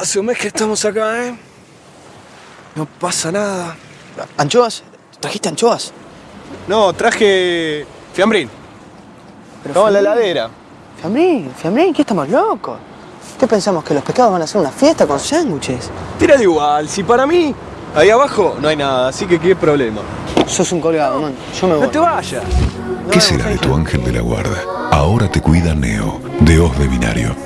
Hace un mes que estamos acá, ¿eh? No pasa nada. ¿Anchoas? ¿Trajiste anchoas? No, traje fiambrín. Pero No, en la heladera. Fiambrín, Fiambrín, ¿qué estamos locos? ¿Qué pensamos? ¿Que los pescados van a hacer una fiesta con sándwiches? de igual, si para mí ahí abajo no hay nada, así que qué problema. Sos un colgado, man. Yo me voy. No te vayas. ¿Qué será de tu ángel de la guarda? Ahora te cuida Neo, de Os de Binario.